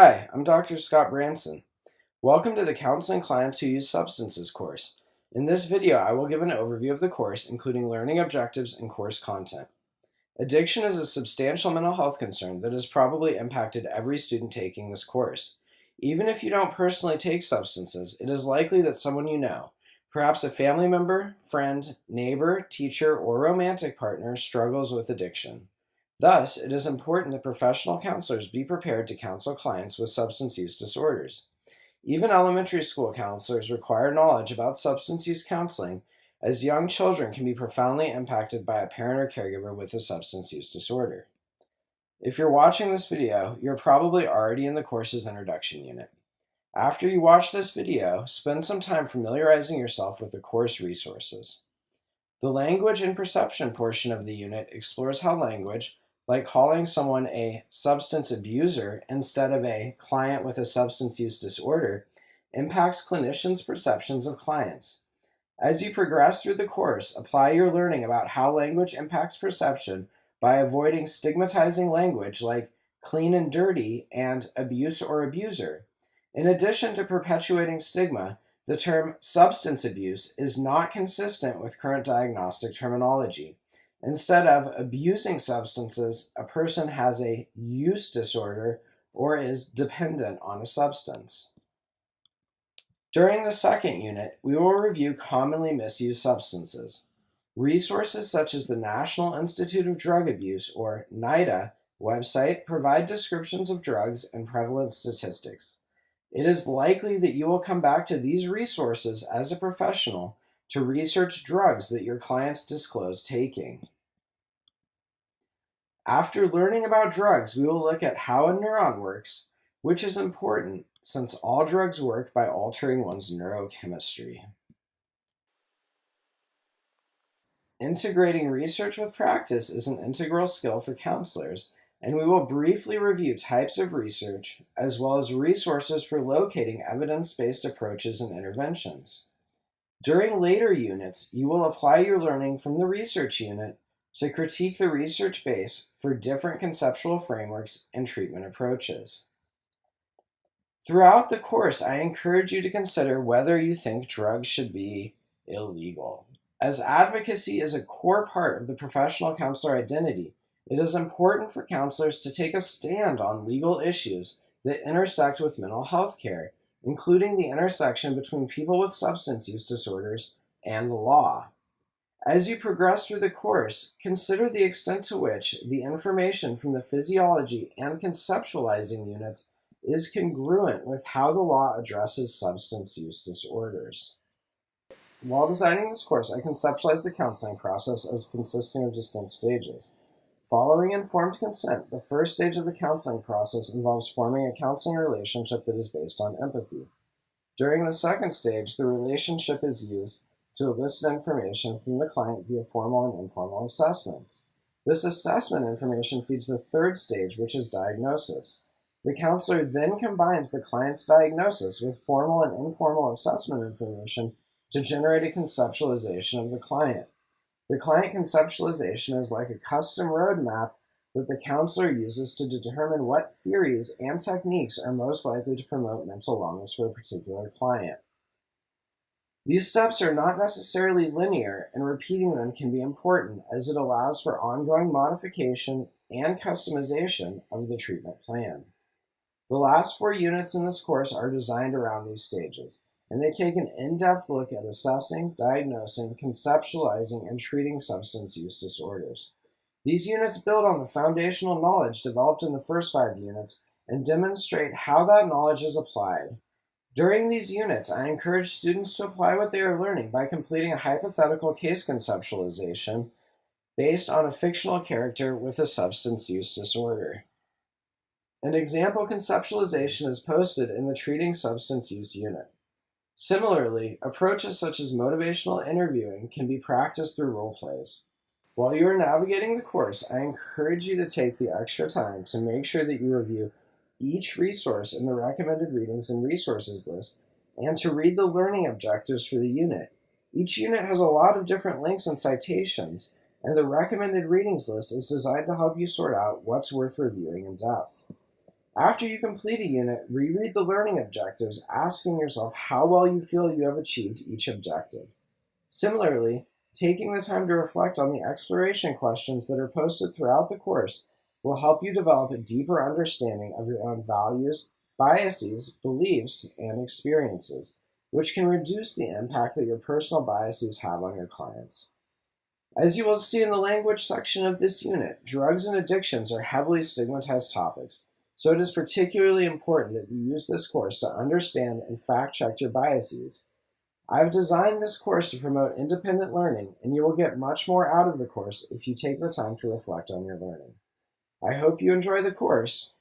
Hi, I'm Dr. Scott Branson. Welcome to the Counseling Clients Who Use Substances course. In this video, I will give an overview of the course, including learning objectives and course content. Addiction is a substantial mental health concern that has probably impacted every student taking this course. Even if you don't personally take substances, it is likely that someone you know, perhaps a family member, friend, neighbor, teacher, or romantic partner, struggles with addiction. Thus, it is important that professional counselors be prepared to counsel clients with substance use disorders. Even elementary school counselors require knowledge about substance use counseling, as young children can be profoundly impacted by a parent or caregiver with a substance use disorder. If you're watching this video, you're probably already in the course's introduction unit. After you watch this video, spend some time familiarizing yourself with the course resources. The language and perception portion of the unit explores how language, like calling someone a substance abuser instead of a client with a substance use disorder, impacts clinicians' perceptions of clients. As you progress through the course, apply your learning about how language impacts perception by avoiding stigmatizing language like clean and dirty and abuse or abuser. In addition to perpetuating stigma, the term substance abuse is not consistent with current diagnostic terminology. Instead of abusing substances, a person has a use disorder or is dependent on a substance. During the second unit, we will review commonly misused substances. Resources such as the National Institute of Drug Abuse, or NIDA, website provide descriptions of drugs and prevalence statistics. It is likely that you will come back to these resources as a professional to research drugs that your clients disclose taking. After learning about drugs, we will look at how a neuron works, which is important since all drugs work by altering one's neurochemistry. Integrating research with practice is an integral skill for counselors, and we will briefly review types of research as well as resources for locating evidence-based approaches and interventions. During later units, you will apply your learning from the research unit to critique the research base for different conceptual frameworks and treatment approaches. Throughout the course, I encourage you to consider whether you think drugs should be illegal. As advocacy is a core part of the professional counselor identity, it is important for counselors to take a stand on legal issues that intersect with mental health care, including the intersection between people with substance use disorders and the law. As you progress through the course, consider the extent to which the information from the physiology and conceptualizing units is congruent with how the law addresses substance use disorders. While designing this course, I conceptualized the counseling process as consisting of distinct stages. Following informed consent, the first stage of the counseling process involves forming a counseling relationship that is based on empathy. During the second stage, the relationship is used to elicit information from the client via formal and informal assessments. This assessment information feeds the third stage, which is diagnosis. The counselor then combines the client's diagnosis with formal and informal assessment information to generate a conceptualization of the client. The client conceptualization is like a custom roadmap that the counselor uses to determine what theories and techniques are most likely to promote mental wellness for a particular client. These steps are not necessarily linear, and repeating them can be important as it allows for ongoing modification and customization of the treatment plan. The last four units in this course are designed around these stages, and they take an in-depth look at assessing, diagnosing, conceptualizing, and treating substance use disorders. These units build on the foundational knowledge developed in the first five units and demonstrate how that knowledge is applied. During these units, I encourage students to apply what they are learning by completing a hypothetical case conceptualization based on a fictional character with a substance use disorder. An example conceptualization is posted in the Treating Substance Use unit. Similarly, approaches such as motivational interviewing can be practiced through role plays. While you are navigating the course, I encourage you to take the extra time to make sure that you review each resource in the recommended readings and resources list and to read the learning objectives for the unit. Each unit has a lot of different links and citations, and the recommended readings list is designed to help you sort out what's worth reviewing in depth. After you complete a unit, reread the learning objectives, asking yourself how well you feel you have achieved each objective. Similarly, taking the time to reflect on the exploration questions that are posted throughout the course will help you develop a deeper understanding of your own values, biases, beliefs, and experiences, which can reduce the impact that your personal biases have on your clients. As you will see in the language section of this unit, drugs and addictions are heavily stigmatized topics, so it is particularly important that you use this course to understand and fact check your biases. I have designed this course to promote independent learning, and you will get much more out of the course if you take the time to reflect on your learning. I hope you enjoy the course.